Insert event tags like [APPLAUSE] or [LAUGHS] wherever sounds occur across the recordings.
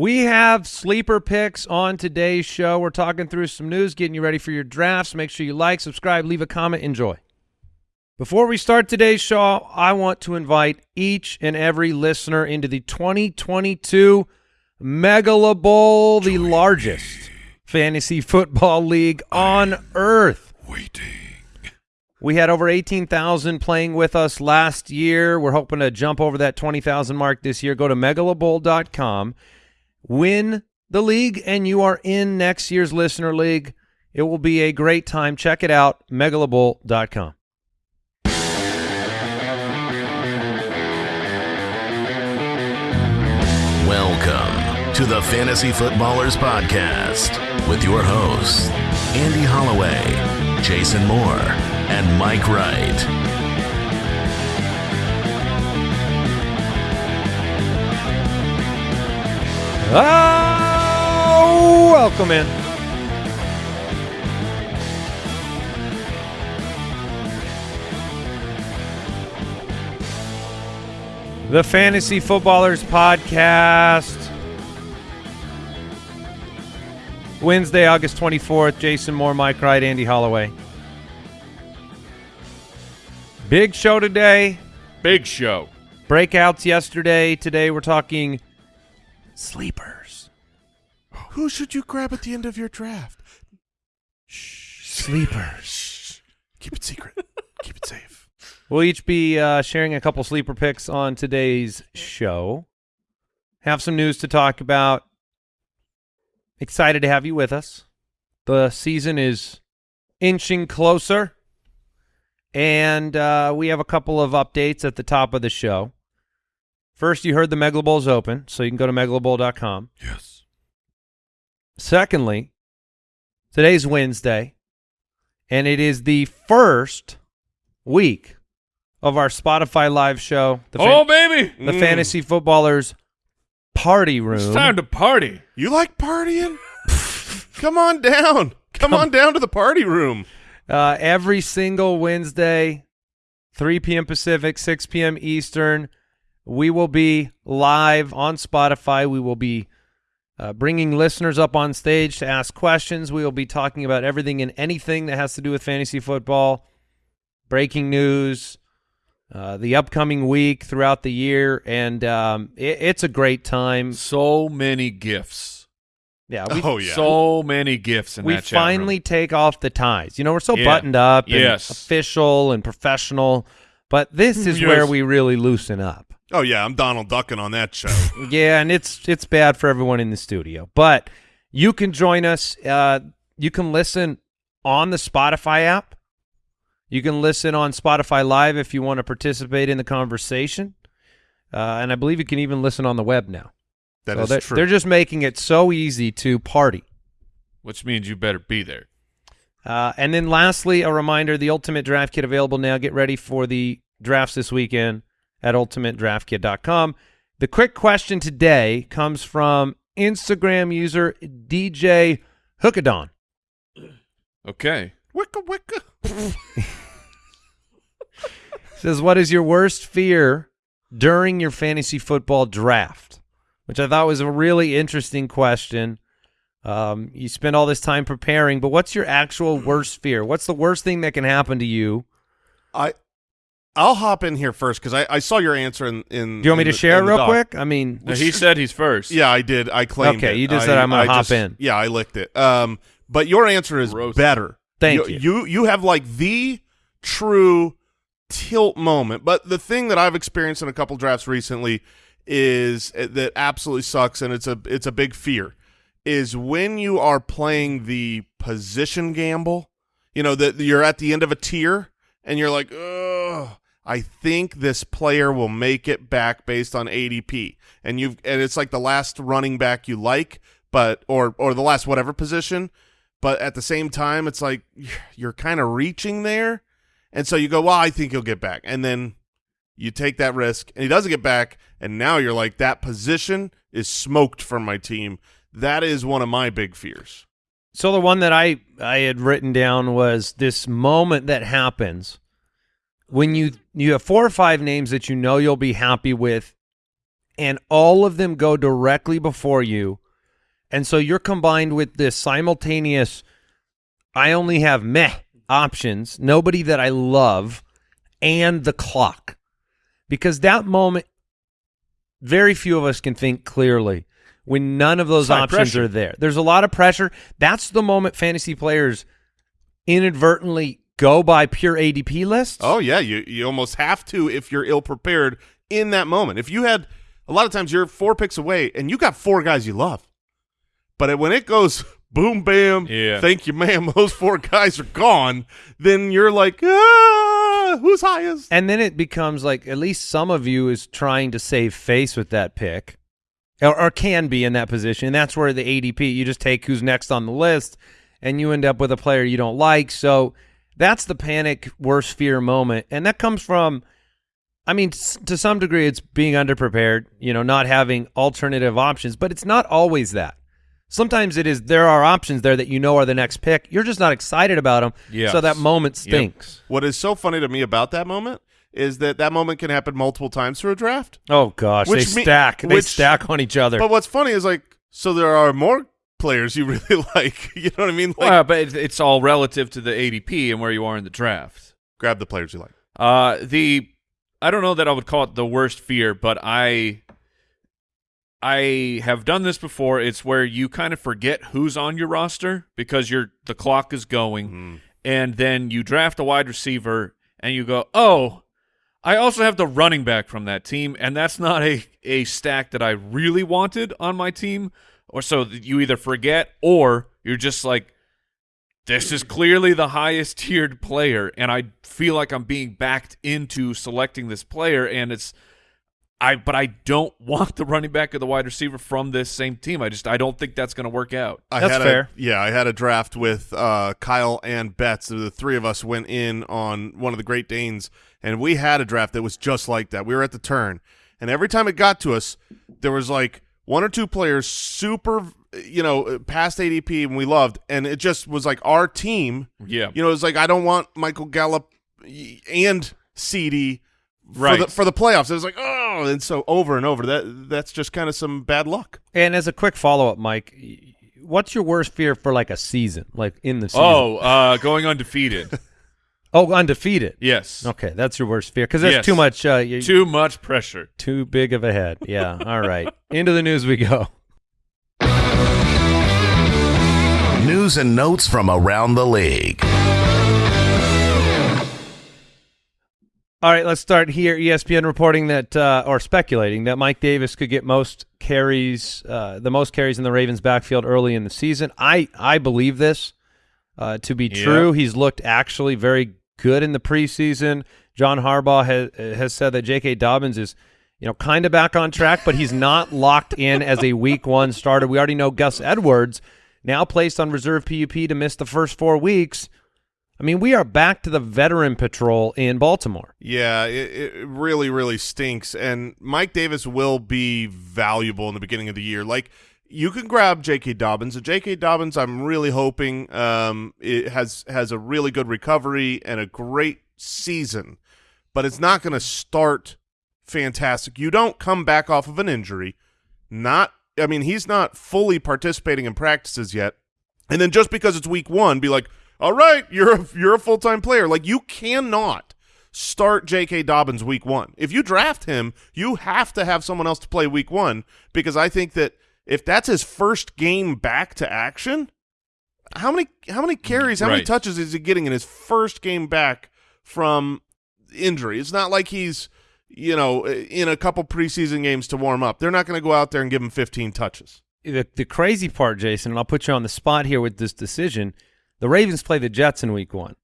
We have sleeper picks on today's show. We're talking through some news, getting you ready for your drafts. Make sure you like, subscribe, leave a comment, enjoy. Before we start today's show, I want to invite each and every listener into the 2022 Megala Bowl, the largest fantasy football league on earth. Waiting. We had over 18,000 playing with us last year. We're hoping to jump over that 20,000 mark this year. Go to megalabowl.com, win the league, and you are in next year's listener league. It will be a great time. Check it out, megalabowl.com. Welcome to the Fantasy Footballers Podcast with your hosts, Andy Holloway, Jason Moore, and Mike Wright. Oh, welcome in. The Fantasy Footballers Podcast. Wednesday, August 24th. Jason Moore, Mike Wright, Andy Holloway. Big show today. Big show. Breakouts yesterday. Today we're talking sleepers. Who should you grab at the end of your draft? Sleepers. Keep it secret. Keep it safe. We'll each be uh, sharing a couple sleeper picks on today's show. Have some news to talk about. Excited to have you with us. The season is inching closer, and uh, we have a couple of updates at the top of the show. First, you heard the Megala Bowl's open, so you can go to megalabowl.com. Yes. Secondly, today's Wednesday, and it is the first week of our Spotify live show, the, oh, baby. the Fantasy Footballers Party Room. It's time to party. You like partying? [LAUGHS] Come on down. Come, on down to the party room. uh, every single Wednesday, 3 p.m. Pacific, 6 p.m. Eastern. We will be live on Spotify. We will be uh, bringing listeners up on stage to ask questions. We will be talking about everything and anything that has to do with fantasy football, breaking news, uh, the upcoming week throughout the year, and um, it, it's a great time. So many gifts. Yeah, we, [LAUGHS] oh yeah. So many gifts in we that room. finally take off the ties. You know, we're so Yeah. buttoned up and Yes. official and professional, but this is Yes. where we really loosen up. Oh yeah. I'm Donald Ducking on that show. [LAUGHS] Yeah, and it's it's bad for everyone in the studio. But you can join us. Uh, you can listen on the Spotify app. You can listen on Spotify Live if you want to participate in the conversation. Uh, and I believe you can even listen on the web now. That so is they're, true. they're just making it so easy to party. Which means you better be there. Uh, and then lastly, a reminder, the Ultimate Draft Kit available now. Get ready for the drafts this weekend at ultimatedraftkit.com. The quick question today comes from Instagram user DJ Hookadon. Okay. wicka wicka. [LAUGHS] Says, what is your worst fear during your fantasy football draft? Which I thought was a really interesting question. Um, you spend all this time preparing, but what's your actual worst fear? What's the worst thing that can happen to you? I I'll hop in here first because I, I saw your answer in. in Do you want me in to the- share it real doc. quick? I mean, Now, he said he's first. Yeah, I did. I claimed Okay, it. you just I- said I'm gonna I hop just- in. Yeah, I licked it. Um, but your answer is Roasted. better. Thank you. you. You you have like the true tilt moment. But the thing that I've experienced in a couple drafts recently is uh, that absolutely sucks, and it's a it's a big fear. Is when you are playing the position gamble. You know that you're at the end of a tier, and you're like, oh. I think this player will make it back based on ADP, and you've and it's like the last running back you like, but or or the last whatever position, but at the same time, it's like [SIGHS] you're kind of reaching there, and so you go, well, I think he'll get back, and then you take that risk, and he doesn't get back, and now you're like that position is smoked from my team. That is one of my big fears. So the one that I I had written down was this moment that happens when you you have four or five names that you know you'll be happy with, and all of them go directly before you. And so you're combined with this simultaneous I only have meh options, nobody that I love, and the clock. Because that moment very few of us can think clearly when none of those options pressure. are there. There's a lot of pressure. That's the moment fantasy players inadvertently go by pure ADP lists. Oh yeah, you you almost have to if you're ill prepared in that moment. If you had a lot of times you're four picks away and you got four guys you love, but when it goes [LAUGHS] boom bam, Yeah. thank you ma'am, [LAUGHS] those four guys are gone, then you're like ah, who's highest? And then it becomes like at least some of you is trying to save face with that pick, or, or can be in that position. And that's where the ADP you just take who's next on the list, and you end up with a player you don't like. So that's the panic, worst fear moment, and that comes from. I mean, to some degree, it's being underprepared. You know, not having alternative options, but it's not always that. Sometimes it is. There are options there that you know are the next pick. You're just not excited about them. Yes. So that moment Yep. stinks. What is so funny to me about that moment is that that moment can happen multiple times through a draft. Oh gosh, Which they me- stack. they which- stack on each other. But what's funny is like so there are more players you really [LAUGHS] like. You know what I mean? Like well, but it's, it's all relative to the ADP and where you are in the draft. grab the players you like. Uh, the I don't know that I would call it the worst fear, but I I have done this before. It's where you kind of forget who's on your roster because you're the clock is going, and then you draft a wide receiver and you go, oh. I also have the running back from that team, and that's not a, a stack that I really wanted on my team. Or so you either forget or you're just like, this is clearly the highest tiered player and i feel like i'm being backed into selecting this player and it's i but i don't want the running back or the wide receiver from this same team i just i don't think that's going to work out I That's had fair. A, yeah, I had a draft with uh, Kyle and Betts. The three of us went in on one of the Great Danes, and we had a draft that was just like that. We were at the turn, and every time it got to us, there was like one or two players super, you know, past ADP, and we loved, and it just was like our team. yeah You know, it's like I don't want Michael Gallup and CeeDee for Right. the for the playoffs. It was like oh, and so over and over. That that's just kind of some bad luck. and as a quick follow up, Mike, what's your worst fear for like a season, like in the season? oh uh going undefeated [LAUGHS] oh, undefeated. yes Okay, that's your worst fear because there's Yes. too much. Uh, you, too much pressure too big of a head. Yeah. [LAUGHS] All right. Into the news we go. News and notes from around the league. All right, let's start here. ESPN reporting that, uh, or speculating that Mike Davis could get most carries, uh, the most carries in the Ravens' backfield early in the season. I I believe this uh, to be Yeah. true. He's looked actually very good in the preseason. John Harbaugh has has said that J.K. Dobbins is, you know, kind of back on track, but he's not [LAUGHS] locked in as a Week One starter. We already know Gus Edwards now placed on reserve PUP to miss the first four weeks. I mean, we are back to the veteran patrol in Baltimore. Yeah, it, it really, really stinks. And Mike Davis will be valuable in the beginning of the year. Like you can grab J.K. Dobbins. And J.K. Dobbins, I'm really hoping um, it has has a really good recovery and a great season, but it's not going to start fantastic. You don't come back off of an injury. Not, I mean, he's not fully participating in practices yet. And then just because it's week one, be like, all right, you're a, you're a full time player. Like you cannot start J.K. Dobbins week one. If you draft him, you have to have someone else to play week one because I think that if that's his first game back to action, how many how many carries, how many touches is he getting in his first game back from injury? It's not like he's you know in a couple preseason games to warm up. They're not going to go out there and give him 15 touches. the the crazy part, Jason, and I'll put you on the spot here with this decision. The Ravens play the Jets in Week One.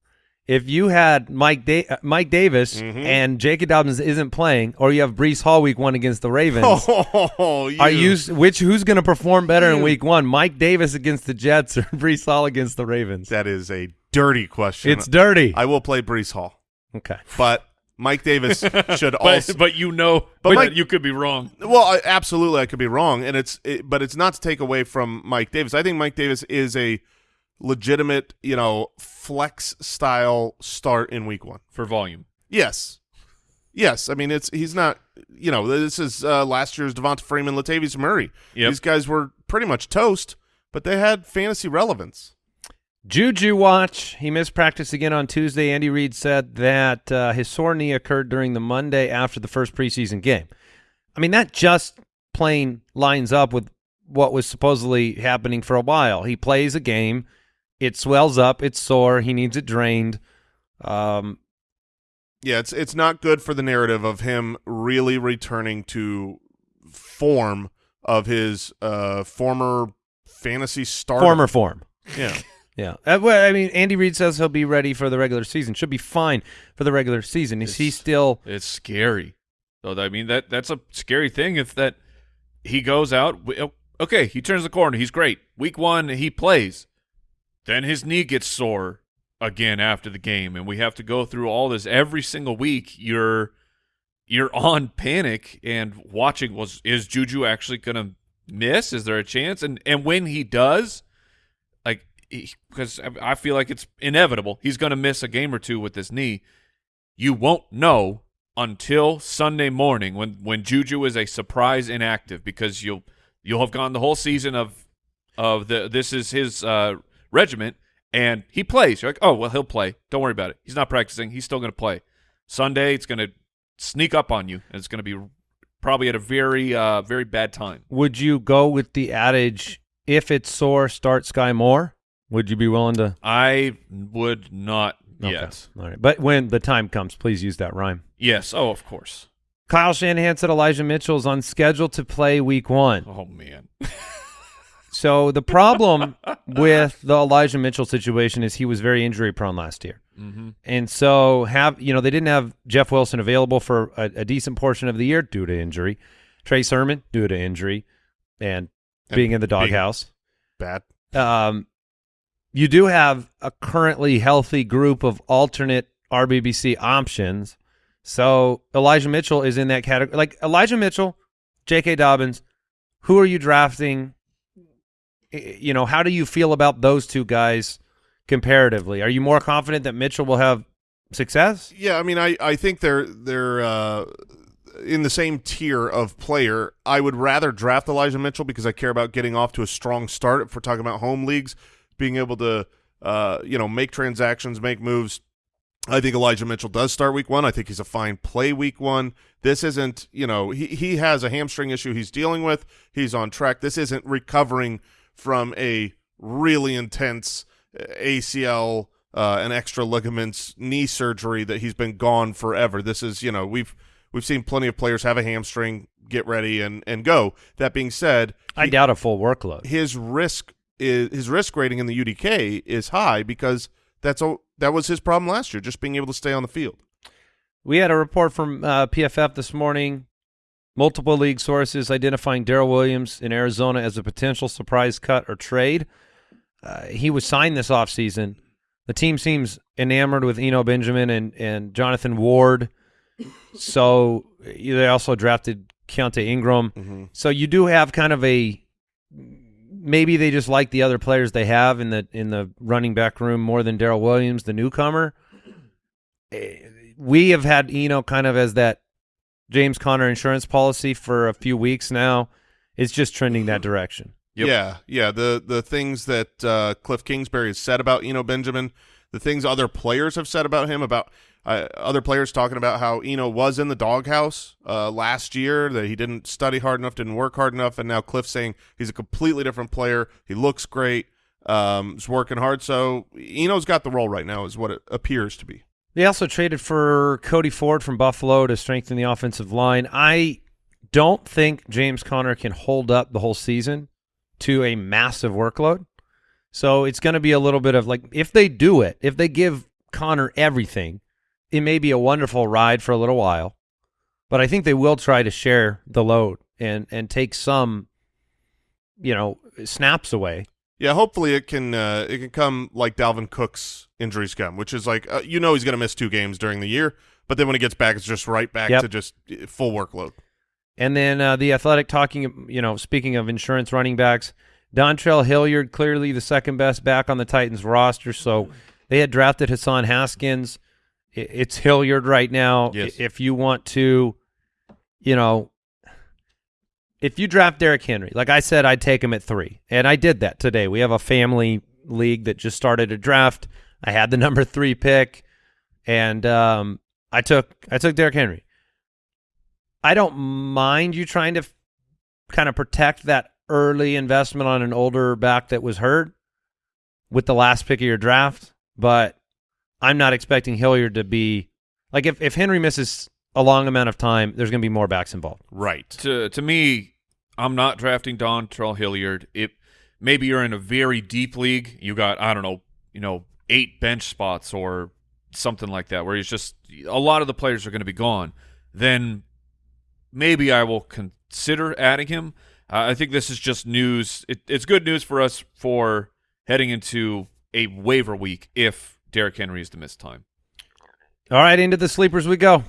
If you had Mike da- uh, Mike Davis Mhm. and Jacob Dobbins isn't playing, or you have Breece Hall Week One against the Ravens, [LAUGHS] Oh, are you which who's going to perform better in Week One? Mike Davis against the Jets or [LAUGHS] Breece Hall against the Ravens? That is a dirty question. It's dirty. I will play Breece Hall, okay. but Mike Davis [LAUGHS] should but also. but you know But but Mike- you could be wrong Well, I, absolutely, I could be wrong, and it's it, but it's not to take away from Mike Davis. I think Mike Davis is a legitimate, you know, flex style start in Week One. for volume Yes, Yes, I mean it's he's not. You know, this is uh, last year's Devonta Freeman, Latavius Murray. Yep. These guys were pretty much toast, but they had fantasy relevance. Juju watch. He missed practice again on Tuesday. Andy Reid said that uh, his sore knee occurred during the Monday after the first preseason game. I mean, that just plain lines up with what was supposedly happening for a while. He plays a game, it swells up, it's sore, he needs it drained. Um, Yeah, it's it's not good for the narrative of him really returning to form of his uh, former fantasy star. former form. yeah. [LAUGHS] Yeah. Uh, I mean, Andy Reid says he'll be ready for the regular season. Should be fine for the regular season. Is he still? It's scary. So I mean that that's a scary thing if that he goes out oh, okay, he turns the corner, he's great. Week 1 he plays. Then his knee gets sore again after the game and we have to go through all this every single week. You're you're on panic and watching was is Juju actually going to miss? Is there a chance? And and when he does, like because I feel like it's inevitable, he's going to miss a game or two with this knee. You won't know until Sunday morning when when Juju is a surprise inactive because you'll you'll have gone the whole season of of the this is his uh, regiment and he plays. You're like, oh well, he'll play. Don't worry about it. He's not practicing. He's still going to play. Sunday, it's going to sneak up on you, and it's going to be probably at a very uh, very bad time. Would you go with the adage, if it's sore, start Skyy Moore? Would you be willing to? I would not Okay. yet. All right. But when the time comes, please use that rhyme. Yes. Oh, of course. Kyle Shanahan said Elijah Mitchell is on schedule to play week one. Oh man. [LAUGHS] So the problem with the Elijah Mitchell situation is he was very injury prone last year. hmm And so have you know they didn't have Jeff Wilson available for a, a decent portion of the year due to injury. Trey Sermon due to injury and, And being in the doghouse. Bad. Um, you do have a currently healthy group of alternate RBBC options. So Elijah Mitchell is in that category. Like Elijah Mitchell, J.K. Dobbins, who are you drafting? You know, how do you feel about those two guys comparatively? Are you more confident that Mitchell will have success? Yeah, I mean, I, I think they're they're uh, in the same tier of player. I would rather draft Elijah Mitchell because I care about getting off to a strong start. If we're talking about home leagues, being able to uh, you know make transactions, make moves. I think Elijah Mitchell does start week one. I think he's a fine play week one. This isn't, you know, he, he has a hamstring issue he's dealing with. He's on track. This isn't recovering from a really intense uh, ACL uh, and extra ligaments knee surgery that he's been gone forever. This is, you know, we've we've seen plenty of players have a hamstring, get ready and and go. That being said, I he- doubt a full workload. his risk is his risk rating in the UDK is high because that's a, that was his problem last year, just being able to stay on the field. We had a report from uh, PFF this morning. Multiple league sources identifying Darrel Williams in Arizona as a potential surprise cut or trade. Uh, he was signed this offseason. The team seems enamored with Eno Benjamin and, and Jonathan Ward. So they also drafted Keaontay Ingram. So you do have kind of a maybe they just like the other players they have in the in the running back room more than Darrel Williams, the newcomer. Eh, We have had Eno kind of as that James Conner insurance policy for a few weeks now. It's just trending that direction. Yep. Yeah, yeah. The the things that uh, Cliff Kingsbury has said about Eno Benjamin, the things other players have said about him, about uh, other players talking about how Eno was in the doghouse uh, last year, that he didn't study hard enough, didn't work hard enough, and now Cliff saying he's a completely different player. He looks great. Um, he's working hard. So Eno's got the role right now, is what it appears to be. They also traded for Cody Ford from Buffalo to strengthen the offensive line. I don't think James Conner can hold up the whole season to a massive workload. So it's going to be a little bit of like if they do it, if they give Conner everything, it may be a wonderful ride for a little while. But I think they will try to share the load and and take some you know, snaps away. Yeah, hopefully it can uh, it can come like Dalvin Cook's injury scum, which is like uh, you know he's going to miss two games during the year, but then when he gets back, it's just right back Yep. to just uh, full workload. And then uh, the athletic talking, you know, speaking of insurance running backs, Dontrell Hilliard, clearly the second best back on the Titans roster. So they had drafted Hassan Haskins it's Hilliard right now. Yes. If you want to, you know, if you draft Derrick Henry, like I said, I'd take him at three, and I did that today. We have a family league that just started a draft. I had the [LAUGHS] number three pick, and um, I took I took Derrick Henry. I don't mind you trying to kind of protect that early investment on an older back that was hurt with the last pick of your draft, but I'm not expecting Hilliard to be like if if Henry misses a long amount of time, there's going to be more backs involved. Right. to to me, I'm not drafting Don Terrell Hilliard. It maybe you're in a very deep league. You got I don't know, you know, eight bench spots or something like that, where he's just a lot of the players are going to be gone. Then maybe I will consider adding him. Uh, I think this is just news. It, it's good news for us for heading into a waiver week if Derrick Henry is to miss time. All right, into the sleepers we go.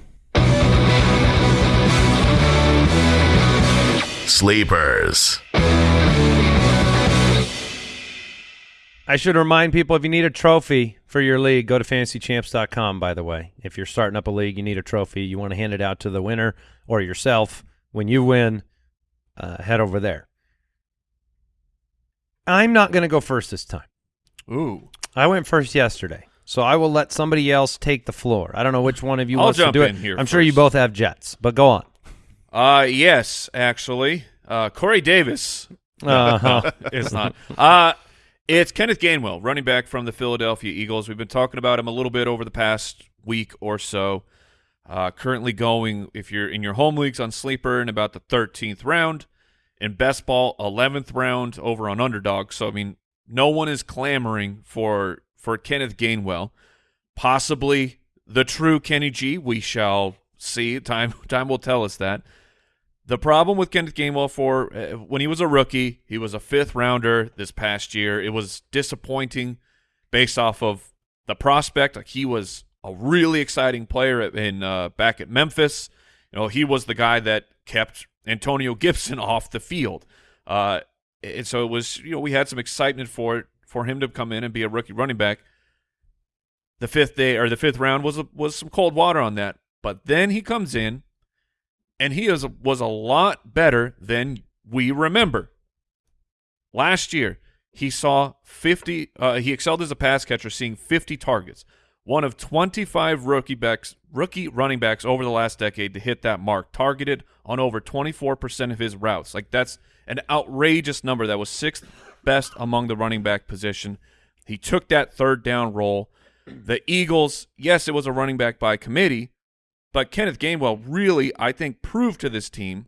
Sleepers. I should remind people if you need a trophy for your league, go to fantasychamps.com, by the way. If you're starting up a league, you need a trophy, you want to hand it out to the winner or yourself. When you win, uh, head over there. I'm not going to go first this time. Ooh, I went first yesterday, so I will let somebody else take the floor. I don't know which one of you I'll wants to jump do it. in here I'm sure you both have jets, but go on. Uh yes, actually. Uh Corey Davis [LAUGHS] Uh-huh. [LAUGHS] it's not. Uh it's Kenneth Gainwell, running back from the Philadelphia Eagles. We've been talking about him a little bit over the past week or so. Uh, currently going, if you're in your home leagues on Sleeper, in about the 13th round. In best ball, 11th round over on Underdog. So I mean, no one is clamoring for for Kenneth Gainwell. Possibly the true Kenny G. We shall see. Time [LAUGHS] time will tell us that. The problem with Kenneth Gainwell for uh, when he was a rookie, he was a fifth rounder this past year. It was disappointing based off of the prospect. Like he was a really exciting player in uh, back at Memphis. You know, he was the guy that kept Antonio Gibson [LAUGHS] off the field. Uh, and so it was, you know, we had some excitement for it for him to come in and be a rookie running back. The fifth day or the fifth round was a, was some cold water on that, but then he comes in and he is was a lot better than we remember. Last year, he saw 50 uh, he excelled as a pass catcher seeing 50 targets. One of 25 rookie backs rookie running backs over the last decade to hit that mark, targeted on over 24% of his routes. Like that's an outrageous number that was sixth best among the running back position. He took that third down role. The Eagles, yes, it was a running back by committee, but Kenneth Gainwell really, I think, proved to this team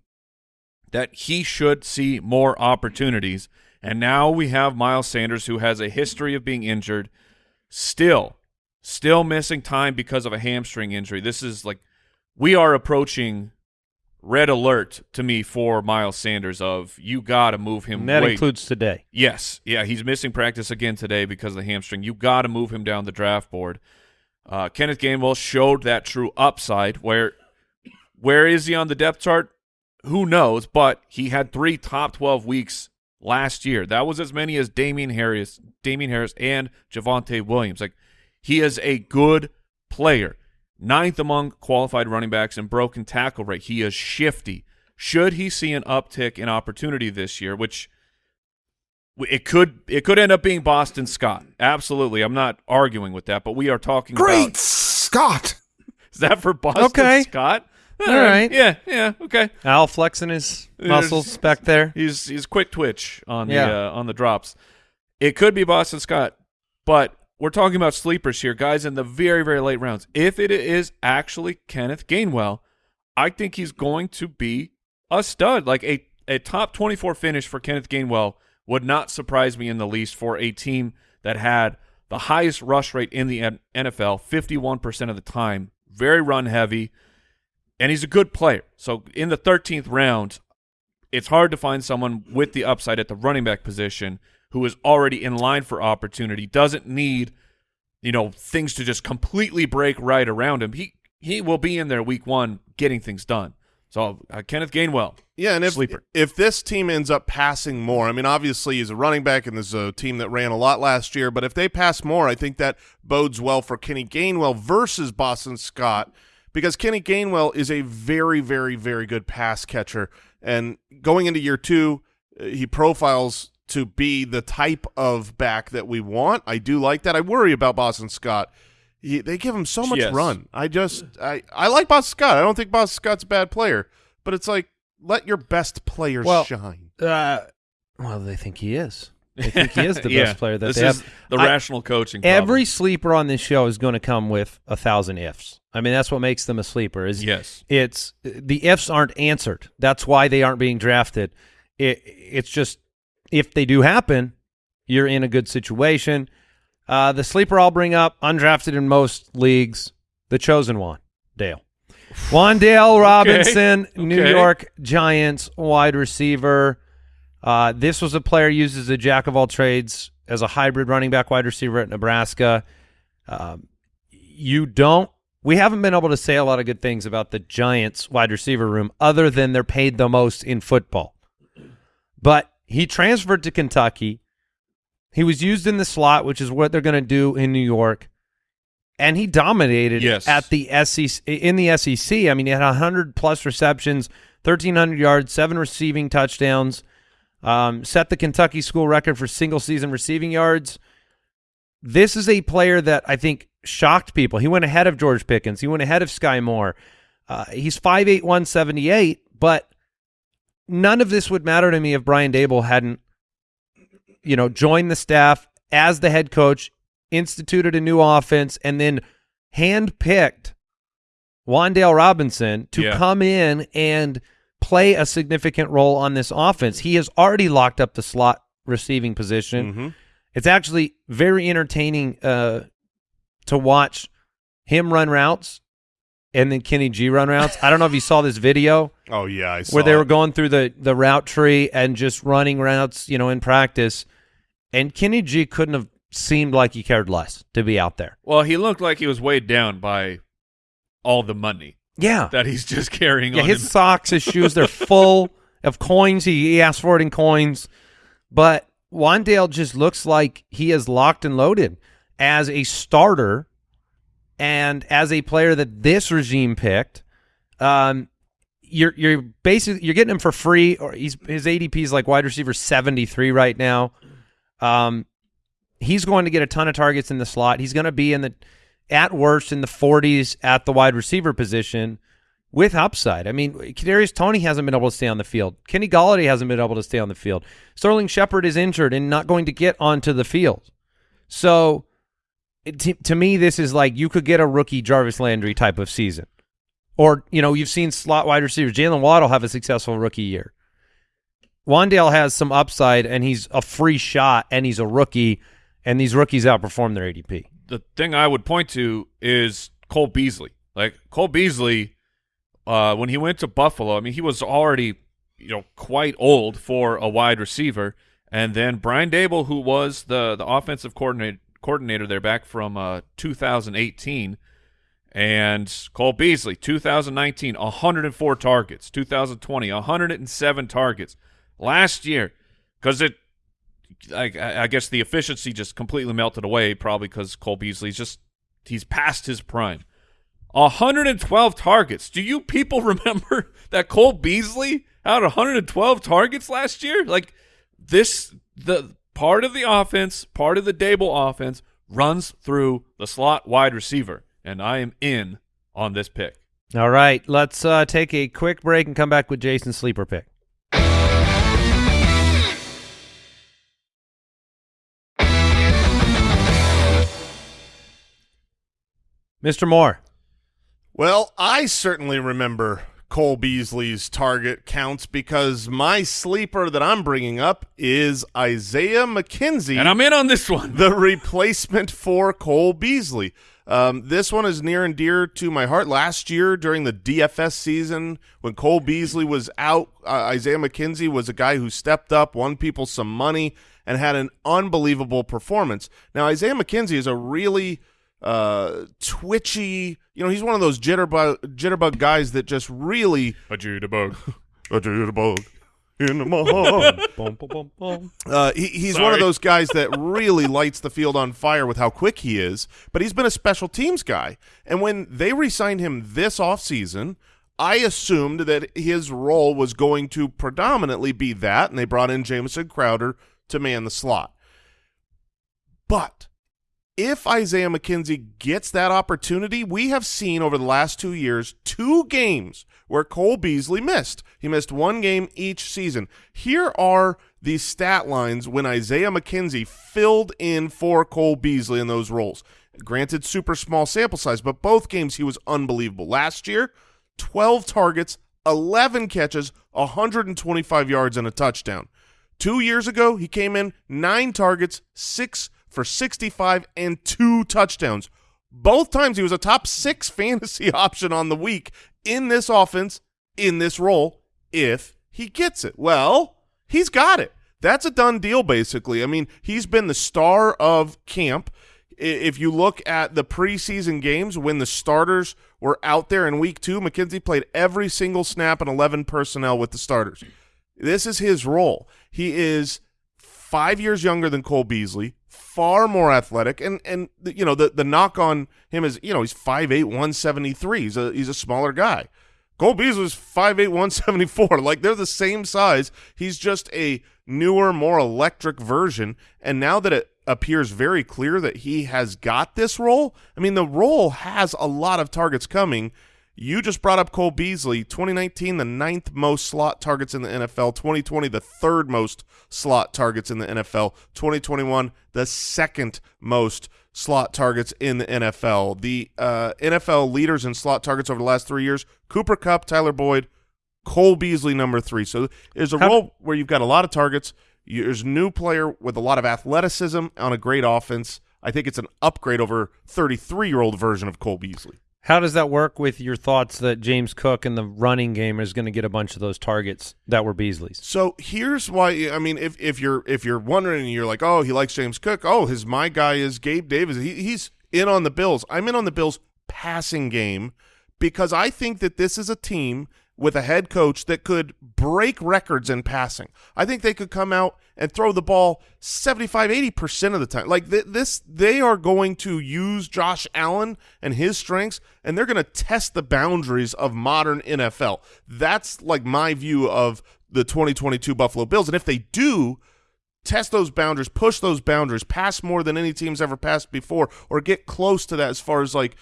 that he should see more opportunities. And now we have Miles Sanders, who has a history of being injured, still, still missing time because of a hamstring injury. This is like we are approaching red alert to me for Miles Sanders. Of you got to move him. And that way- includes today. Yes, yeah, he's missing practice again today because of the hamstring. You got to move him down the draft board. Uh, Kenneth Gainwell showed that true upside. Where, where is he on the depth chart? Who knows? But he had three top twelve weeks last year. That was as many as Damien Harris, Damien Harris, and Javonte Williams. Like he is a good player. Ninth among qualified running backs in broken tackle rate. He is shifty. Should he see an uptick in opportunity this year, which it could it could end up being Boston Scott. Absolutely. I'm not arguing with that, but we are talking Great about Scott. [LAUGHS] Is that for Boston Okay. Scott? All right. Yeah, yeah, okay. Al flexing his muscles back there. He's he's quick twitch on the uh, on the drops. It could be Boston Scott, but we're talking about sleepers here, guys, in the very very late rounds. If it is actually Kenneth Gainwell, I think he's going to be a stud. Like a a top 24 finish for Kenneth Gainwell would not surprise me in the least for a team that had the highest rush rate in the NFL, 51% of the time, very run heavy, and he's a good player. So in the 13th round, it's hard to find someone with the upside at the running back position who is already in line for opportunity, doesn't need, you know, things to just completely break right around him. He he will be in there week 1 getting things done. So uh, Kenneth Gainwell. Yeah, and if Sleeper. if this team ends up passing more, I mean, obviously he's a running back, and there's a team that ran a lot last year. But if they pass more, I think that bodes well for Kenny Gainwell versus Boston Scott, because Kenny Gainwell is a very, very, very good pass catcher, and going into year two, uh, he profiles to be the type of back that we want. I do like that. I worry about Boston Scott. He, they give him so much Yes. run. I just I I like Boss Scott. I don't think Boss Scott's a bad player, but it's like let your best players Well, shine. Uh, well, they think he is. They think he is the [LAUGHS] Yeah, best player that this they is have. the I- rational coaching. problem. Every sleeper on this show is going to come with a thousand ifs. I mean, that's what makes them a sleeper. Is yes, it's the ifs aren't answered. That's why they aren't being drafted. It it's just if they do happen, you're in a good situation. Uh, the sleeper I'll bring up, undrafted in most leagues, the chosen one, Dale. Wan'Dale [LAUGHS] Robinson, New Okay. York Giants wide receiver. Uh, this was a player used as a jack of all trades as a hybrid running back wide receiver at Nebraska. Um, you don't. We haven't been able to say a lot of good things about the Giants wide receiver room, other than they're paid the most in football. But he transferred to Kentucky. He was used in the slot, which is what they're going to do in New York, and he dominated Yes. at the SEC in the SEC. I mean, he had hundred plus receptions, thirteen hundred yards, seven receiving touchdowns. Um, set the Kentucky school record for single season receiving yards. This is a player that I think shocked people. He went ahead of George Pickens. He went ahead of Skyy Moore. Uh, he's 5'8", 178, but none of this would matter to me if Brian Daboll hadn't, you know, joined the staff as the head coach, instituted a new offense, and then handpicked Wan'Dale Robinson to Yeah. come in and play a significant role on this offense. He has already locked up the slot receiving position. Mhm. It's actually very entertaining uh, to watch him run routes and then Kenny G run routes. I don't know if you saw this video [LAUGHS] Oh yeah, I saw where they were going through the the route tree and just running routes, you know, in practice. And Kenny G couldn't have seemed like he cared less to be out there. well, he looked like he was weighed down by all the money Yeah. that he's just carrying Yeah, on his him. socks, his shoes, they're [LAUGHS] full of coins. He, he asked for it in coins. But Wan'Dale just looks like he is locked and loaded as a starter and as a player that this regime picked. Um, you're you're basically you're getting him for free, or he's his ADP is like wide receiver seventy three right now. Um, he's going to get a ton of targets in the slot. He's going to be in the at worst in the 40s at the wide receiver position with upside. I mean, Kadarius Toney hasn't been able to stay on the field. Kenny Golladay hasn't been able to stay on the field. Sterling Shepard is injured and not going to get onto the field. So, to, to me, this is like you could get a rookie Jarvis Landry type of season. Or, you know, you've seen slot wide receivers. Jaylen Waddle have a successful rookie year. Wan'Dale has some upside, and he's a free shot, and he's a rookie, and these rookies outperform their ADP. the thing I would point to is Cole Beasley. Like Cole Beasley, uh, when he went to Buffalo, I mean, he was already, you know, quite old for a wide receiver. And then Brian Daboll, who was the the offensive coordinator coordinator there back from uh, 2018, and Cole Beasley, 2019, 104 targets. 2020, 107 targets. Last year, because it I, I guess the efficiency just completely melted away, probably because Cole Beasley's just he's past his prime. 112 targets. Do you people [LAUGHS] remember that Cole Beasley had 112 targets last year? Like this, the part of the offense, part of the Daboll offense runs through the slot wide receiver, and I am in on this pick. All right, let's uh, take a quick break and come back with Jason's sleeper pick. Mr. Moore. Well, I certainly remember Cole Beasley's target counts because my sleeper that I'm bringing up is Isaiah McKenzie. And I'm in on this one. the replacement for Cole Beasley. Um, this one is near and dear to my heart. Last year during the DFS season, when Cole Beasley was out, uh, Isaiah McKenzie was a guy who stepped up, won people some money, and had an unbelievable performance. Now, Isaiah McKenzie is a really uh, twitchy. You know, he's one of those jitterbug jitterbug guys that just really A jitterbug. [LAUGHS] a jitterbug in my [LAUGHS] heart. Uh, he, he's one of those guys that [LAUGHS] really lights the field on fire with how quick he is, but he's been a special teams guy. And when they re-signed him this offseason, I assumed that his role was going to predominantly be that, and they brought in Jamison Crowder to man the slot. But if Isaiah McKenzie gets that opportunity, we have seen over the last two years two games where Cole Beasley missed. He missed one game each season. Here are the stat lines when Isaiah McKenzie filled in for Cole Beasley in those roles. Granted, super small sample size, but both games he was unbelievable. Last year, 12 targets, 11 catches, 125 yards, and a touchdown. Two years ago, he came in nine targets, six for 65, and two touchdowns. Both times he was a top six [LAUGHS] fantasy option on the week in this offense, in this role, if he gets it. Well, he's got it. That's a done deal, basically. I mean, he's been the star of camp. If you look at the preseason games when the starters were out there in week two, McKenzie played every single snap and 11 personnel with the starters. This is his role. He is five years younger than Cole Beasley, far more athletic, and and you know the the knock on him is you know he's 5'8", 173. He's a he's a smaller guy. Cole Beasley's 5'8", 174. [LAUGHS] Like they're the same size. He's just a newer, more electric version. And now that it appears very clear that he has got this role, I mean the role has a lot of targets coming. You just brought up Cole Beasley, 2019, the ninth most slot targets in the NFL. 2020, the third most slot targets in the NFL. 2021, the second most slot targets in the NFL. The uh, NFL leaders in slot targets over the last three years: Cooper Kupp, Tyler Boyd, Cole Beasley, number three. So there's a How- role where you've got a lot of targets. There's a new player with a lot of athleticism on a great offense. I think it's an upgrade over 33 year old version of Cole Beasley. How does that work with your thoughts that James Cook in the running game is going to get a bunch of those targets that were Beasley's? So here's why. I mean, if if you're if you're wondering, and you're like, oh, he likes James Cook. Oh, his my guy is Gabe Davis. He, he's in on the Bills. I'm in on the Bills passing game because I think that this is a team with a head coach that could break records in passing. I think they could come out and throw the ball 75 80% of the time. Like th- this they are going to use Josh Allen and his strengths and they're going to test the boundaries of modern NFL. That's like my view of the 2022 Buffalo Bills and if they do test those boundaries, push those boundaries, pass more than any team's ever passed before, or get close to that as far as like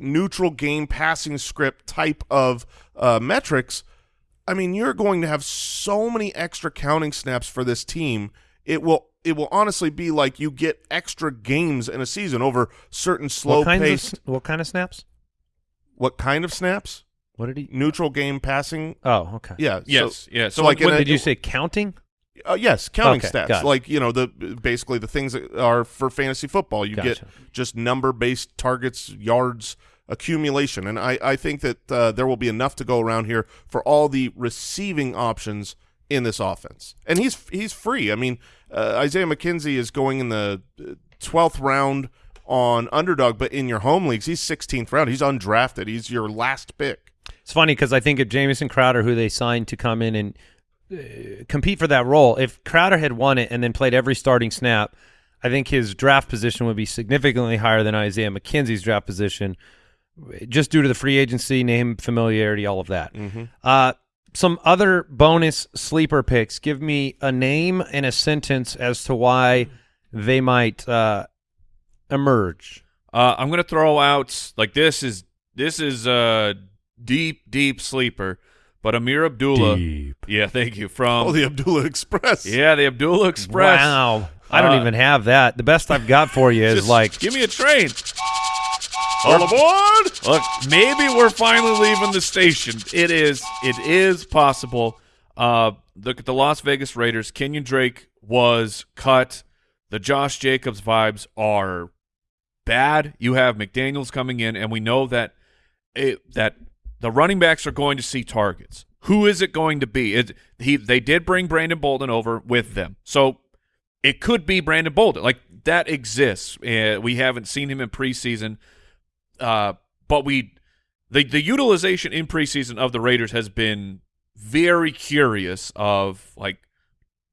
neutral game passing script type of uh, metrics. I mean, you're going to have so many extra counting snaps for this team. It will it will honestly be like you get extra games in a season over certain slow what kinds of what kind of snaps? What kind of snaps? What did he? Neutral game passing. Oh, okay. Yeah. so- Yes, yeah. So, So like when- a- Did you say counting? Uh, yes, counting Okay, stats, like you know the basically the things that are for fantasy football. You get just number based targets, yards accumulation, and I I think that uh, there will be enough to go around here for all the receiving options in this offense, and he's he's free. I mean, uh, Isaiah McKenzie is going in the twelfth round on underdog, but in your home leagues, he's 16th round. He's undrafted. He's your last pick. It's funny because I think of Jamison Crowder, who they signed to come in and uh, compete for that role. If Crowder had won it and then played every starting snap, I think his draft position would be significantly higher than Isaiah McKenzie's draft position, just due to the free agency, name familiarity, all of that. Uh, some other bonus sleeper picks. Give me a name and a sentence as to why they might uh, emerge. Uh, I'm gonna throw out like this is this is a deep deep sleeper, but Ameer Abdullah. Yeah, thank you from Oh, the Abdullah Express. yeah the Abdullah Express. Wow. I don't Uh, even have that. The best I've got for you is Just like give me a train. All aboard! Look, maybe we're finally leaving the station. It is. It is possible. Uh, look at the Las Vegas Raiders. Kenyan Drake was cut. The Josh Jacobs vibes are bad. You have McDaniels coming in, and we know that it, that the running backs are going to see targets. Who is it going to be? It, he they did bring Brandon Bolden over with them, so it could be Brandon Bolden. Like that exists. Uh, we haven't seen him in preseason, uh, but we the the utilization in preseason of the Raiders has been very curious. Of like,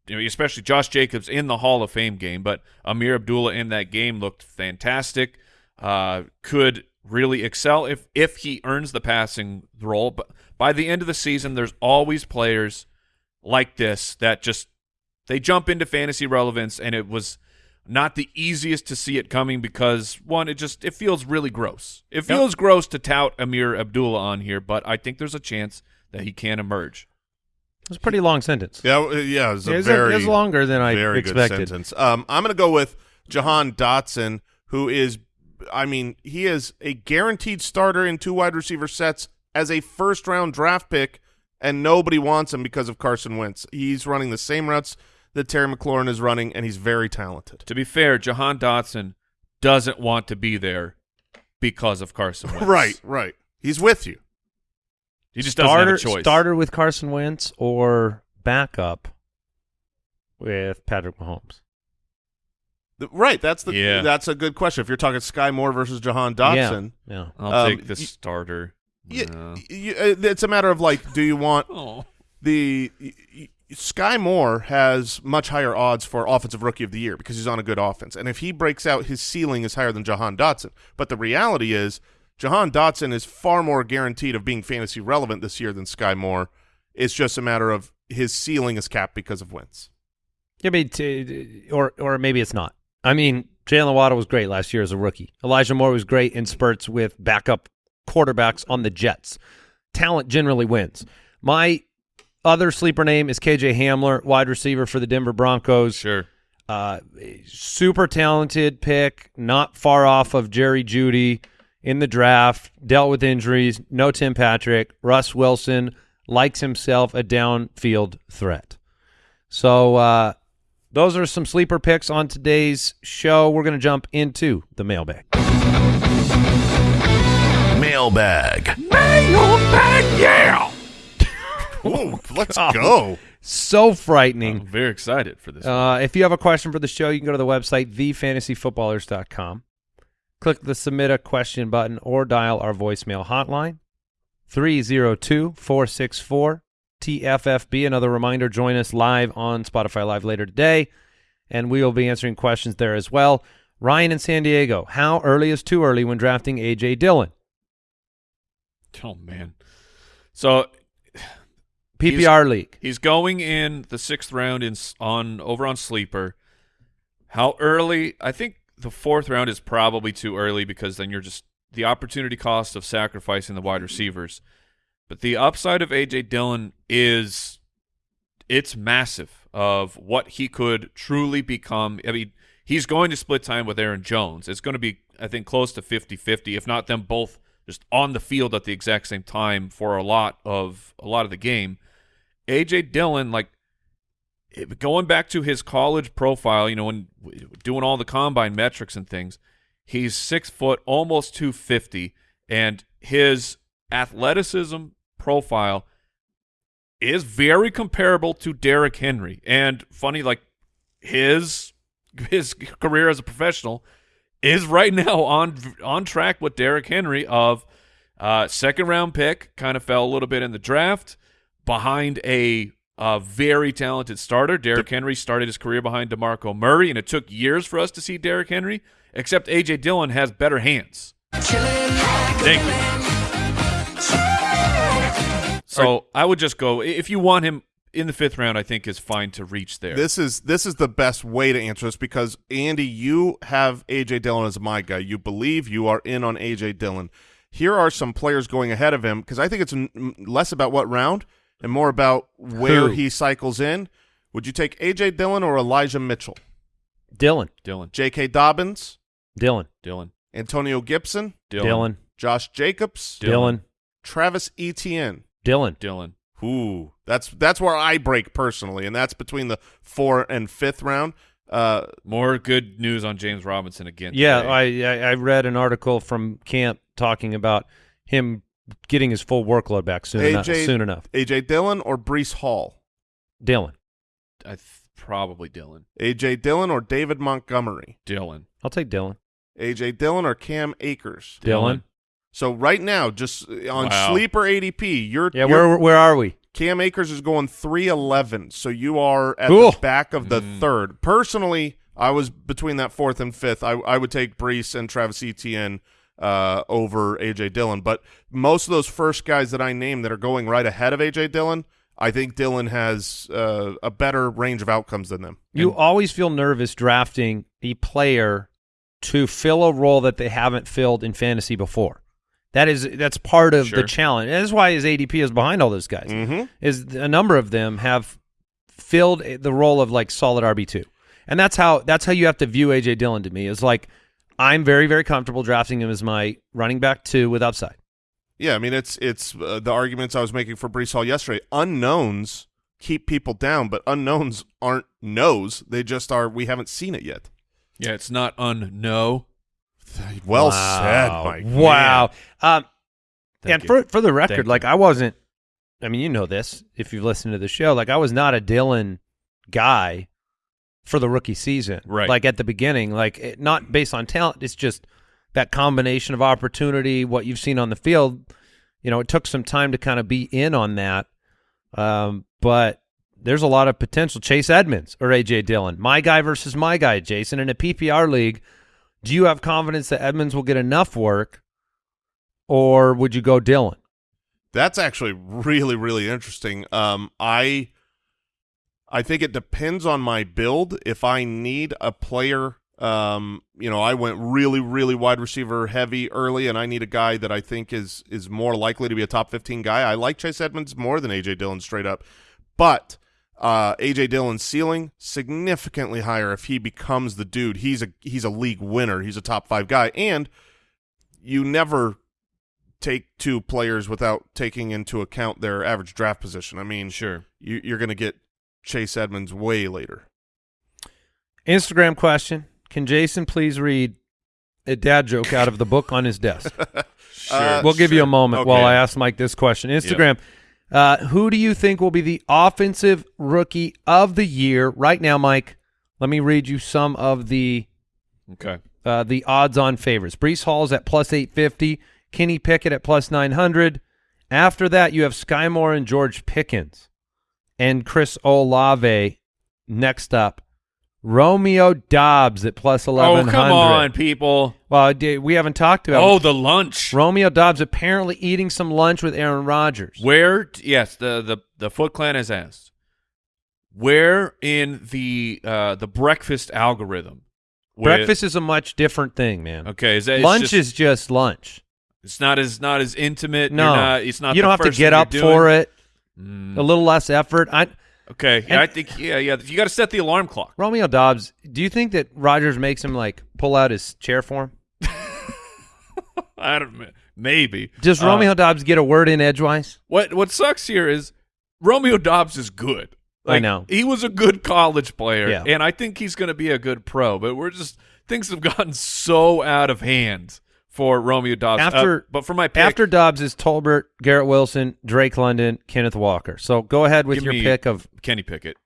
you know, especially Josh Jacobs in the Hall of Fame game, but Ameer Abdullah in that game looked fantastic. Uh, could really excel if if he earns the passing role. But by the end of the season, there's always players like this that just they jump into fantasy relevance, and it was not the easiest to see it coming because one, it just it feels really gross. It feels gross to tout Ameer Abdullah on here, but I think there's a chance that he can emerge. It was a pretty long sentence. Yeah, yeah, it's a It was, very it was longer than I very expected. good sentence. Um, I'm going to go with Jahan Dotson, who is, I mean, he is a guaranteed starter in two wide receiver sets as a first round draft pick, and nobody wants him because of Carson Wentz. He's running the same routes that Terry McLaurin is running, and he's very talented. To be fair, Jahan Dotson doesn't want to be there because of Carson [LAUGHS] Wentz. Right, right. He's with you. He just doesn't have a choice. starter with Carson Wentz or backup with Patrick Mahomes. The- Right, that's the Yeah. that's a good question. If you're talking Skyy Moore versus Jahan Dotson, Yeah, yeah. I'll Um, take the y- starter. yeah, Yeah. uh, it's a matter of like, do you want [LAUGHS] Oh. the y- y- Skyy Moore has much higher odds for offensive rookie of the year because he's on a good offense, and if he breaks out, his ceiling is higher than Jahan Dotson. But the reality is, Jahan Dotson is far more guaranteed of being fantasy relevant this year than Skyy Moore. It's just a matter of his ceiling is capped because of Wentz. Yeah, but t- or or maybe it's not. I mean, Jaylen Waddle was great last year as a rookie. Elijah Moore was great in spurts with backup quarterbacks on the Jets. Talent generally wins. My other sleeper name is KJ Hamler, wide receiver for the Denver Broncos. Sure. Uh, super talented pick, not far off of Jerry Jeudy in the draft. Dealt with injuries. No Tim Patrick. Russ Wilson likes himself a downfield threat. So uh, those are some sleeper picks on today's show. We're going to jump into the mailbag. Mailbag. Mailbag, yeah. [LAUGHS] Ooh, let's go. So frightening. I'm very excited for this. Uh, if you have a question for the show, you can go to the website, thefantasyfootballers.com. Click the submit a question button or dial our voicemail hotline, 302-464-TFFB. Another reminder, join us live on Spotify Live later today, and we will be answering questions there as well. Ryan in San Diego, how early is too early when drafting A.J. Dillon? oh man. So PPR league. He's going in the sixth round in on over on sleeper. How early? I think the fourth round is probably too early because then you're just the opportunity cost of sacrificing the wide receivers. But the upside of AJ Dillon is it's massive of what he could truly become. I mean, he's going to split time with Aaron Jones. It's going to be, I think, close to 50-50, if not them both just on the field at the exact same time for a lot of a lot of the game. AJ Dillon, like going back to his college profile, you know, when doing all the combine metrics and things, he's six foot, almost two fifty, and his athleticism profile is very comparable to Derrick Henry. And funny, like his his career as a professional is right now on on track with Derrick Henry of uh, second round pick, kind of fell a little bit in the draft behind a uh, very talented starter. Derrick Henry started his career behind DeMarco Murray, and it took years for us to see Derrick Henry, except A.J. Dillon has better hands. Thank you. So I would just go, if you want him in the fifth round, I think is fine to reach there. This is this is the best way to answer this because Andy, you have AJ Dillon as my guy. You believe you are in on AJ Dillon. Here are some players going ahead of him because I think it's less about what round and more about where Who? he cycles in. Would you take AJ Dillon or Elijah Mitchell? Dillon. Dillon. J.K. Dobbins, Dillon. Dillon. Antonio Gibson, Dillon, Dillon. Josh Jacobs, Dillon. Travis Etienne. Dillon. Dillon. Ooh, that's that's where I break personally, and that's between the four and fifth round. Uh, More good news on James Robinson again. Yeah, today. I, I I read an article from camp talking about him getting his full workload back soon enough. Soon enough. AJ Dillon or Breece Hall. Dillon. I th- probably Dillon. AJ Dillon or David Montgomery? Dillon. I'll take Dillon. AJ Dillon or Cam Akers? Dillon. So right now, just uh, on Wow. sleeper ADP, you're Yeah, you're- where where are we? Cam Akers is going 311, so you are at Cool. the back of the Mm. third. Personally, I was between that fourth and fifth. I, I would take Breece and Travis Etienne uh, over A.J. Dillon, but most of those first guys that I named that are going right ahead of A.J. Dillon, I think Dillon has uh, a better range of outcomes than them. You always feel nervous drafting a player to fill a role that they haven't filled in fantasy before. That is that's part of Sure. the challenge. And that's why his ADP is behind all those guys. Mhm. Is a number of them have filled the role of like solid RB two, and that's how that's how you have to view AJ Dillon to me. Is like I'm very very comfortable drafting him as my running back two with upside. Yeah, I mean it's it's uh, the arguments I was making for Breece Hall yesterday. Unknowns keep people down, but unknowns aren't knows. They just are. We haven't seen it yet. Yeah, it's not un-no. Well Wow. said, Mike. Wow. Um, and you. for for the record, Thank like you. I wasn't. I mean, you know this if you've listened to the show. Like I was not a Dillon guy for the rookie season. Right. Like at the beginning, like it, not based on talent. It's just that combination of opportunity, what you've seen on the field. You know, it took some time to kind of be in on that. Um, but there's a lot of potential. Chase Edmonds or AJ Dillon, my guy versus my guy, Jason. In a PPR league, do you have confidence that Edmonds will get enough work, or would you go Dillon? That's actually really, really interesting. Um, I, I think it depends on my build. If I need a player, um, you know, I went really, really wide receiver heavy early, and I need a guy that I think is is more likely to be a top fifteen guy. I like Chase Edmonds more than AJ Dillon straight up, but uh, AJ Dillon's ceiling significantly higher if he becomes the dude. He's a he's a league winner. He's a top five guy, and you never take two players without taking into account their average draft position. I mean, Sure. you, you're going to get Chase Edmonds way later. Instagram question: Can Jason please read a dad joke out of the book on his desk? [LAUGHS] Sure. Uh, we'll give you a moment Okay. while I ask Mike this question. Instagram: uh, Who do you think will be the offensive rookie of the year right now, Mike? Let me read you some of the okay. uh, the odds-on favorites. Breece Hall's at plus 850. Kenny Pickett at plus 900. After that, you have Skyy Moore and George Pickens. And Chris Olave next up. Romeo Doubs at plus Oh, come on, people. Well, we haven't talked about Oh, the lunch. Romeo Doubs apparently eating some lunch with Aaron Rodgers. Where? Yes, the the the Foot Clan has asked. Where in the uh the breakfast algorithm? Breakfast is a much different thing, man. Okay, is that lunch just- is just lunch. It's not as not as intimate. No, not, it's not. you don't have to get up for it. Mm, A little less effort. I okay, And- I think yeah, yeah. You got to set the alarm clock. Romeo Doubs, do you think that Rodgers makes him like pull out his chair for him? [LAUGHS] I don't maybe. Does Uh, Romeo Doubs get a word in edgewise? What what sucks here is Romeo Doubs is good. I know. he was a good college player, Yeah. and I think he's going to be a good pro. But we're just things have gotten so out of hand for Romeo Doubs. Uh, After- but for my pick, After Doubs is Tolbert, Garrett Wilson, Drake London, Kenneth Walker. So go ahead with your pick of Kenny Pickett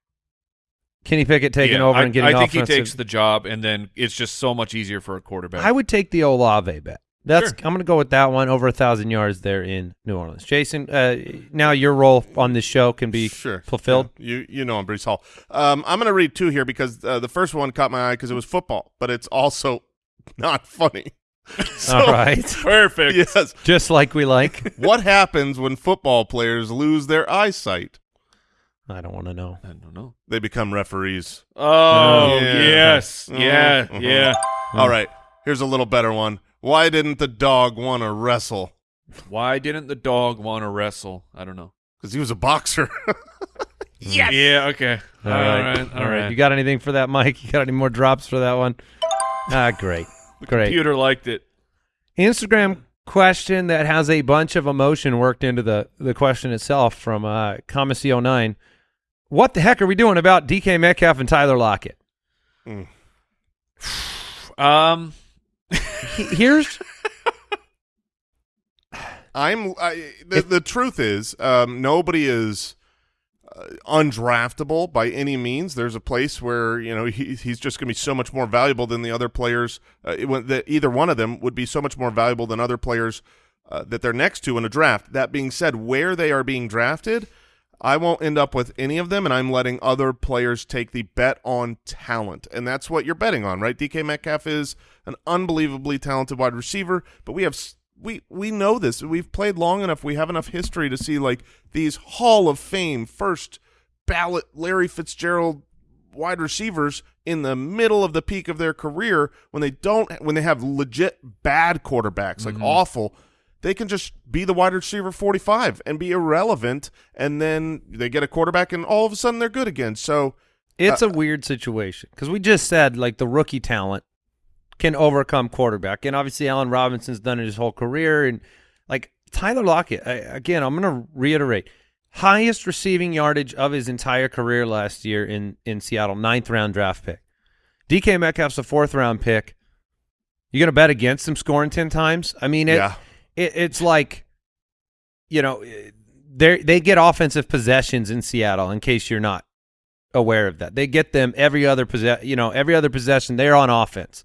Kenny Pickett taking Yeah, over I, and getting I think offensive. he takes the job, and then it's just so much easier for a quarterback. I would take the Olave bet. That's Sure. I'm going to go with that one over a thousand yards there in New Orleans. Jason, uh, now your role on this show can be sure fulfilled. Yeah, you you know I'm Breece Hall. Um, I'm going to read two here because uh, the first one caught my eye because it was football, but it's also [LAUGHS] not funny. [LAUGHS] So, All right, Perfect. Yes. just like we like. [LAUGHS] what happens when football players lose their eyesight? I don't want to know. I don't know. They become referees. Oh Yeah. yes, yeah, mhm. yeah. All right. Here's a little better one. Why didn't the dog want to wrestle? Why didn't the dog want to wrestle? I don't know. Because he was a boxer. [LAUGHS] Yes. Yeah. Okay. All right, all right. You got anything for that, Mike? You got any more drops for that one? Ah, great, great. Computer liked it. Instagram question that has a bunch of emotion worked into the the question itself from uh, Comacy09. What the heck are we doing about DK Metcalf and Tyler Lockett? [SIGHS] Um. Here's [LAUGHS] I'm I, the, the truth is um, nobody is uh, undraftable by any means. There's a place where you know he, he's just going to be so much more valuable than the other players. Uh, it, either one of them would be so much more valuable than other players uh, that they're next to in a draft. That being said, where they are being drafted, I won't end up with any of them, and I'm letting other players take the bet on talent, and that's what you're betting on, right? DK Metcalf is an unbelievably talented wide receiver, but we have we we know this. We've played long enough. We have enough history to see like these Hall of Fame first ballot Larry Fitzgerald wide receivers in the middle of the peak of their career when they don't when they have legit bad quarterbacks like awful they can just be the wide receiver 45 and be irrelevant and then they get a quarterback and all of a sudden they're good again so It's Uh, a weird situation because we just said like the rookie talent can overcome quarterback, and obviously Allen Robinson's done it his whole career, and like Tyler Lockett. I, again, I'm going to reiterate: highest receiving yardage of his entire career last year in in Seattle, ninth round draft pick. DK Metcalf's a fourth round pick. You're going to bet against him scoring ten times? I mean, it, yeah it, it's like, you know, they they get offensive possessions in Seattle. In case you're not aware of that, they get them every other possess, you know, every other possession. They're on offense,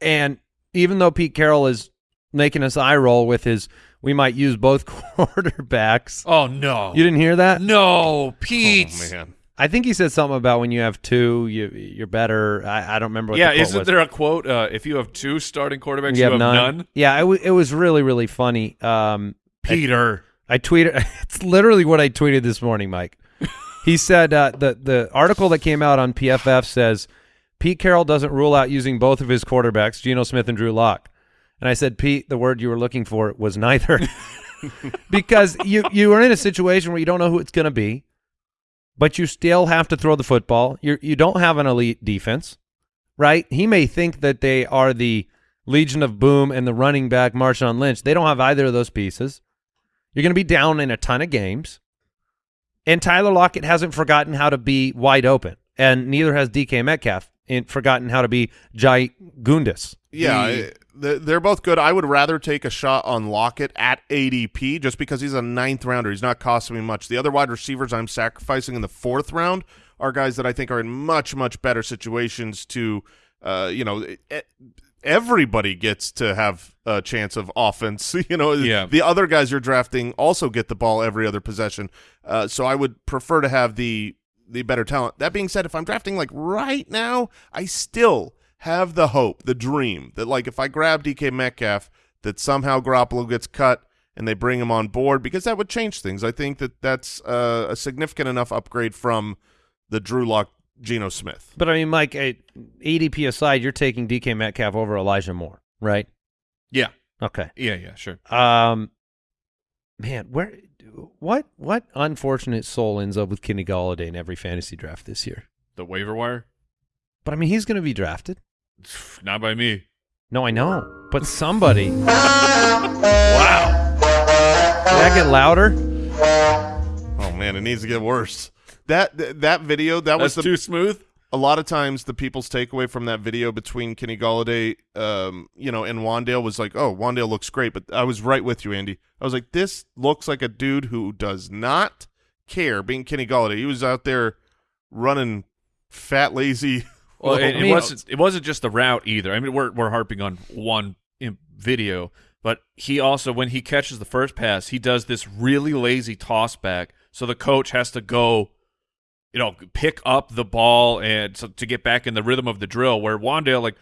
and even though Pete Carroll is making us eye roll with his, we might use both [LAUGHS] quarterbacks. Oh no, You didn't hear that? no, Pete. oh man I think he said something about when you have two, you you're better. I, I don't remember. What yeah, the quote isn't was. there a quote? Uh, if you have two starting quarterbacks, You you, have none. Yeah, it, w- it was really really funny. Um, Peter. I tweeted. [LAUGHS] It's literally what I tweeted this morning, Mike. He said uh, the the article that came out on PFF says Pete Carroll doesn't rule out using both of his quarterbacks, Geno Smith and Drew Lock. And I said, Pete, the word you were looking for was neither, [LAUGHS] because you you are in a situation where you don't know who it's going to be, but you still have to throw the football. You you don't have an elite defense, right? He may think that they are the Legion of Boom and the running back Marshawn Lynch. They don't have either of those pieces. You're going to be down in a ton of games. And Tyler Lockett hasn't forgotten how to be wide open, and neither has DK Metcalf in, forgotten how to be Jai Gundis. Yeah, The- they're both good. I would rather take a shot on Lockett at ADP just because he's a ninth rounder. He's not costing me much. The other wide receivers I'm sacrificing in the fourth round are guys that I think are in much, much better situations to, uh, you know, everybody gets to have a chance of offense. [LAUGHS] You know, Yeah. the other guys you're drafting also get the ball every other possession. Uh, so I would prefer to have the the better talent. That being said, if I'm drafting like right now, I still have the hope, the dream that like if I grab DK Metcalf, that somehow Garoppolo gets cut and they bring him on board because that would change things. I think that that's uh, a significant enough upgrade from the Drew Lock Geno Smith. But I mean, Mike, ADP aside, you're taking DK Metcalf over Elijah Moore, right? Yeah, Okay. yeah, yeah. Sure. Um, man, where, what, what unfortunate soul ends up with Kenny Golladay in every fantasy draft this year? The waiver wire. But I mean, he's going to be drafted. [SIGHS] Not by me. No, I know, but somebody. Wow. Did that get louder? Oh man, it needs to get worse. That that video that That's was the too smooth. A lot of times the people's takeaway from that video between Kenny Golladay, um, you know, and Wan'Dale was like, "Oh, Wan'Dale looks great," but I was right with you, Andy. I was like, "This looks like a dude who does not care." Being Kenny Galladay, he was out there running fat, lazy. [LAUGHS] Well, it, it wasn't. It wasn't just the route either. I mean, we're we're harping on one video, but he also, when he catches the first pass, he does this really lazy toss back, so the coach has to go, you know, pick up the ball and so, to get back in the rhythm of the drill. Where Wan'Dale like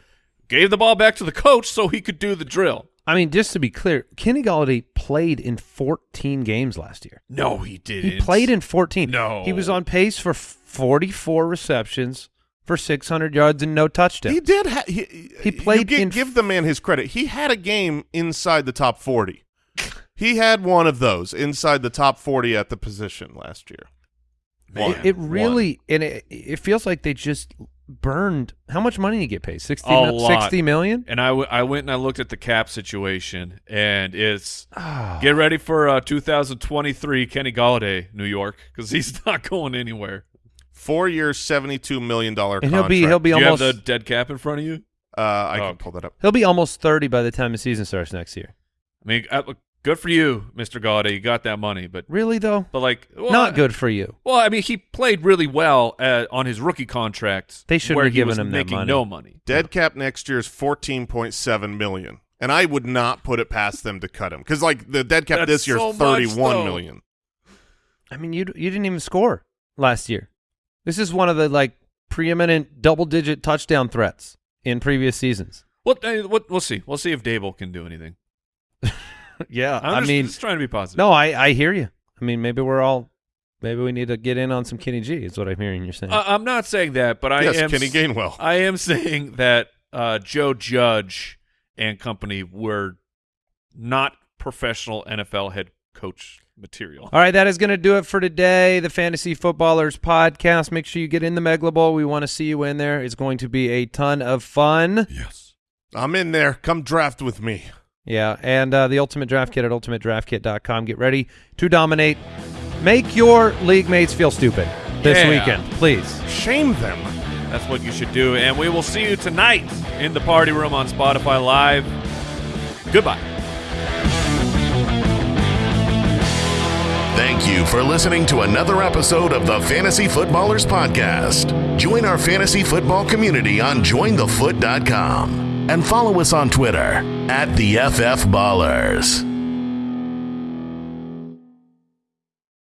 gave the ball back to the coach so he could do the drill. I mean, just to be clear, Kenny Golladay played in 14 games last year. No, he didn't. He played in 14. No. He was on pace for 44 receptions for 600 yards and no touchdowns. He did. Ha- he, He played You in- give the man his credit. He had a game inside the top forty. [LAUGHS] he had one of those inside the top forty at the position last year. Man, it, it really and it, it feels like they just burned how much money did he get paid 60, A mil- lot. 60 million And I, w- I went and I looked at the cap situation, and it's Ah. get ready for uh, 2023 Kenny Golladay, New York, because he's [LAUGHS] not going anywhere. Four years, seventy-two million dollar. and he'll be he'll be Do you almost have the dead cap in front of you? Uh, I Oh. can pull that up. he'll be almost 30 by the time the season starts next year I mean, I, look, Good for you, Mr. Gaudi. You got that money, but Really though, but like well, not good for you. Well, I mean, he played really well uh, on his rookie contract. They shouldn't where have given was him that making money. no money. Dead cap next year is fourteen point seven million, and I would not put it past them to cut him because like the dead cap That's this year so is much, thirty one I mean, you you didn't even score last year. This is one of the like preeminent double-digit touchdown threats in previous seasons. What, what we'll see. We'll see if Daboll can do anything. [LAUGHS] [LAUGHS] yeah, I'm I just, mean, just trying to be positive. no, I I hear you. I mean, maybe we're all maybe we need to get in on some Kenny G. Is what I'm hearing you're saying. Uh, I'm not saying that, but I yes, am. Kenny Gainwell. I am saying that uh, Joe Judge and company were not professional NFL head coach material. All right, that is going to do it for today. The Fantasy Footballers podcast. Make sure you get in the Megla Bowl. We want to see you in there. It's going to be a ton of fun. Yes. I'm in there. Come draft with me. Yeah, and uh, the Ultimate Draft Kit at ultimatedraftkit.com. Get ready to dominate. Make your league mates feel stupid this Yeah. weekend, please. Shame them. That's what you should do. And we will see you tonight in the party room on Spotify Live. Goodbye. Thank you for listening to another episode of the Fantasy Footballers Podcast. Join our fantasy football community on jointhefoot.com and follow us on Twitter at the FF Ballers.